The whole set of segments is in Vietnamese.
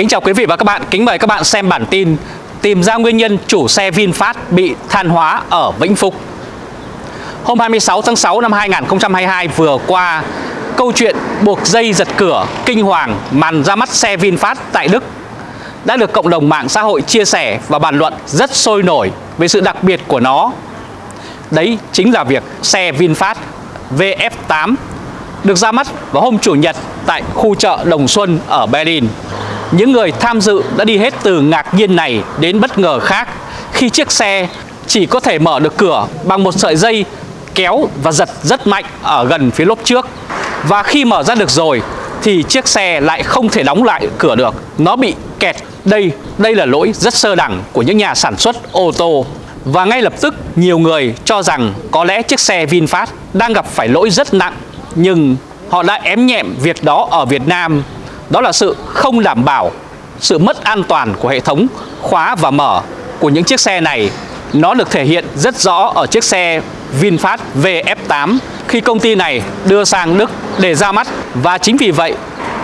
Kính chào quý vị và các bạn, kính mời các bạn xem bản tin Tìm ra nguyên nhân chủ xe VinFast bị than hóa ở Vĩnh Phúc Hôm 26 tháng 6 năm 2022 vừa qua Câu chuyện buộc dây giật cửa kinh hoàng màn ra mắt xe VinFast tại Đức Đã được cộng đồng mạng xã hội chia sẻ và bàn luận rất sôi nổi về sự đặc biệt của nó Đấy chính là việc xe VinFast VF8 được ra mắt vào hôm Chủ nhật tại khu chợ Đồng Xuân ở Berlin. Những người tham dự đã đi hết từ ngạc nhiên này đến bất ngờ khác khi chiếc xe chỉ có thể mở được cửa bằng một sợi dây kéo và giật rất mạnh ở gần phía lốp trước. Và khi mở ra được rồi thì chiếc xe lại không thể đóng lại cửa được, nó bị kẹt. Đây, đây là lỗi rất sơ đẳng của những nhà sản xuất ô tô. Và ngay lập tức nhiều người cho rằng có lẽ chiếc xe VinFast đang gặp phải lỗi rất nặng nhưng họ đã ém nhẹm việc đó ở Việt Nam đó là sự không đảm bảo, sự mất an toàn của hệ thống khóa và mở của những chiếc xe này. Nó được thể hiện rất rõ ở chiếc xe VinFast VF8 khi công ty này đưa sang Đức để ra mắt. Và chính vì vậy,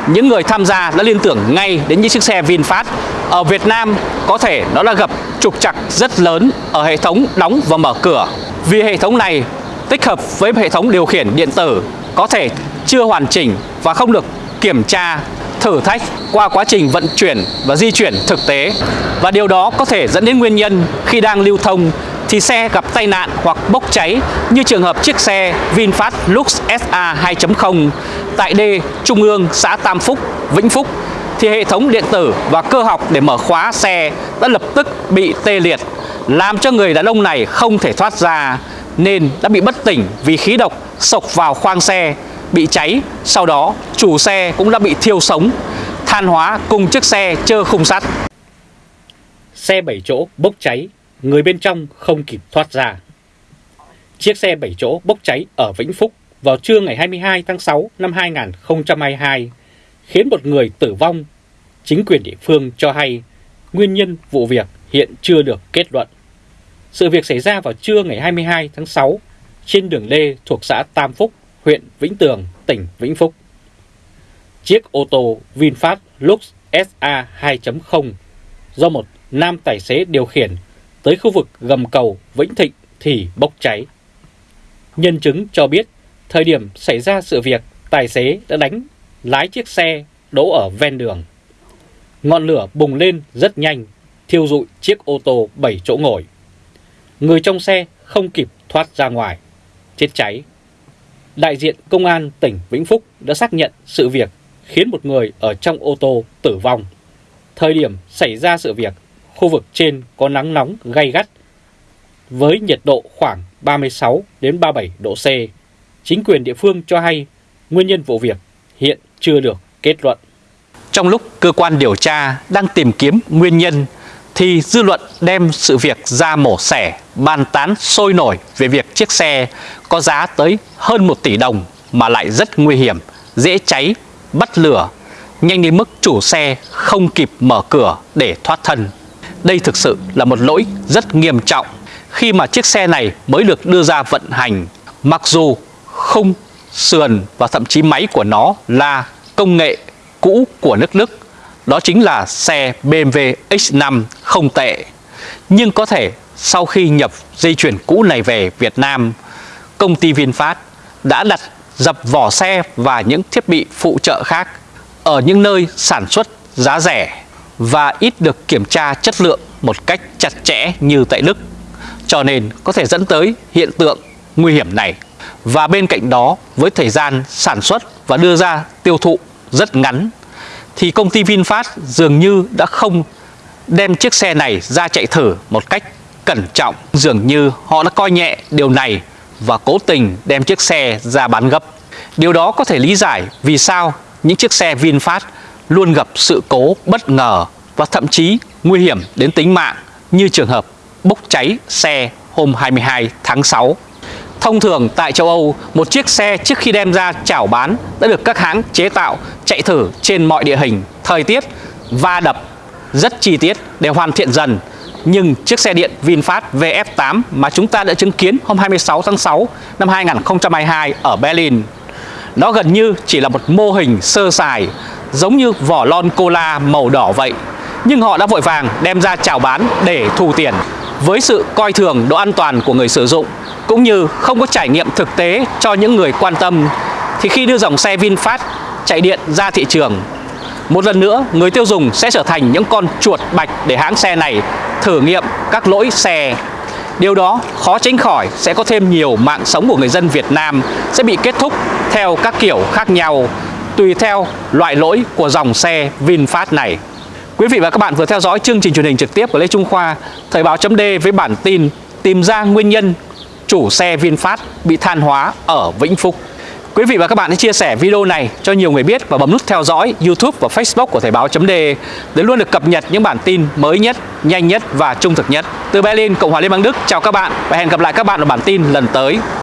những người tham gia đã liên tưởng ngay đến những chiếc xe VinFast. Ở Việt Nam, có thể nó đã gặp trục trặc rất lớn ở hệ thống đóng và mở cửa. Vì hệ thống này tích hợp với hệ thống điều khiển điện tử có thể chưa hoàn chỉnh và không được kiểm tra thử thách qua quá trình vận chuyển và di chuyển thực tế. Và điều đó có thể dẫn đến nguyên nhân khi đang lưu thông thì xe gặp tai nạn hoặc bốc cháy như trường hợp chiếc xe VinFast Lux SA 2.0 tại D Trung ương xã Tam Phúc, Vĩnh Phúc thì hệ thống điện tử và cơ học để mở khóa xe đã lập tức bị tê liệt làm cho người đàn ông này không thể thoát ra nên đã bị bất tỉnh vì khí độc sộc vào khoang xe bị cháy. Sau đó chủ xe cũng đã bị thiêu sống than hóa cùng chiếc xe chơ khung sắt. Xe 7 chỗ bốc cháy người bên trong không kịp thoát ra. Chiếc xe 7 chỗ bốc cháy ở Vĩnh Phúc vào trưa ngày 22 tháng 6 năm 2022 khiến một người tử vong. Chính quyền địa phương cho hay nguyên nhân vụ việc hiện chưa được kết luận. Sự việc xảy ra vào trưa ngày 22 tháng 6 trên đường Lê thuộc xã Tam Phúc, huyện Vĩnh Tường, tỉnh Vĩnh Phúc. Chiếc ô tô VinFast Lux SA 2.0 do một nam tài xế điều khiển tới khu vực gầm cầu Vĩnh Thịnh thì bốc cháy. Nhân chứng cho biết thời điểm xảy ra sự việc tài xế đã đánh lái chiếc xe đỗ ở ven đường. Ngọn lửa bùng lên rất nhanh, thiêu rụi chiếc ô tô 7 chỗ ngồi. Người trong xe không kịp thoát ra ngoài, chết cháy. Đại diện Công an tỉnh Vĩnh Phúc đã xác nhận sự việc khiến một người ở trong ô tô tử vong. Thời điểm xảy ra sự việc, khu vực trên có nắng nóng gay gắt với nhiệt độ khoảng 36 đến 37 độ C. Chính quyền địa phương cho hay nguyên nhân vụ việc hiện chưa được kết luận. Trong lúc cơ quan điều tra đang tìm kiếm nguyên nhân thì dư luận đem sự việc ra mổ xẻ, bàn tán sôi nổi về việc chiếc xe có giá tới hơn 1 tỷ đồng mà lại rất nguy hiểm, dễ cháy, bắt lửa, nhanh đến mức chủ xe không kịp mở cửa để thoát thân. Đây thực sự là một lỗi rất nghiêm trọng khi mà chiếc xe này mới được đưa ra vận hành. Mặc dù khung, sườn và thậm chí máy của nó là công nghệ cũ của nước Đức đó chính là xe BMW X5 không tệ. Nhưng có thể sau khi nhập dây chuyển cũ này về Việt Nam, công ty VinFast đã đặt dập vỏ xe và những thiết bị phụ trợ khác ở những nơi sản xuất giá rẻ và ít được kiểm tra chất lượng một cách chặt chẽ như tại Đức. Cho nên có thể dẫn tới hiện tượng nguy hiểm này. Và bên cạnh đó, với thời gian sản xuất và đưa ra tiêu thụ rất ngắn thì công ty VinFast dường như đã không đem chiếc xe này ra chạy thử một cách cẩn trọng. Dường như họ đã coi nhẹ điều này và cố tình đem chiếc xe ra bán gấp. Điều đó có thể lý giải vì sao những chiếc xe VinFast luôn gặp sự cố bất ngờ và thậm chí nguy hiểm đến tính mạng, như trường hợp bốc cháy xe hôm 22 tháng 6 Thông thường tại châu Âu, một chiếc xe trước khi đem ra chảo bán đã được các hãng chế tạo chạy thử trên mọi địa hình, thời tiết, va đập rất chi tiết để hoàn thiện dần. Nhưng chiếc xe điện VinFast VF8 mà chúng ta đã chứng kiến hôm 26 tháng 6 năm 2022 ở Berlin nó gần như chỉ là một mô hình sơ sài giống như vỏ lon cola màu đỏ vậy. Nhưng họ đã vội vàng đem ra chào bán để thu tiền. Với sự coi thường độ an toàn của người sử dụng cũng như không có trải nghiệm thực tế cho những người quan tâm thì khi đưa dòng xe VinFast chạy điện ra thị trường một lần nữa, người tiêu dùng sẽ trở thành những con chuột bạch để hãng xe này thử nghiệm các lỗi xe. Điều đó khó tránh khỏi sẽ có thêm nhiều mạng sống của người dân Việt Nam sẽ bị kết thúc theo các kiểu khác nhau, tùy theo loại lỗi của dòng xe VinFast này. Quý vị và các bạn vừa theo dõi chương trình truyền hình trực tiếp của Lê Trung Khoa, Thời báo chấm với bản tin tìm ra nguyên nhân chủ xe VinFast bị than hóa ở Vĩnh Phúc. Quý vị và các bạn hãy chia sẻ video này cho nhiều người biết và bấm nút theo dõi YouTube và Facebook của Thời báo.de để luôn được cập nhật những bản tin mới nhất, nhanh nhất và trung thực nhất. Từ Berlin, Cộng hòa Liên bang Đức, chào các bạn và hẹn gặp lại các bạn ở bản tin lần tới.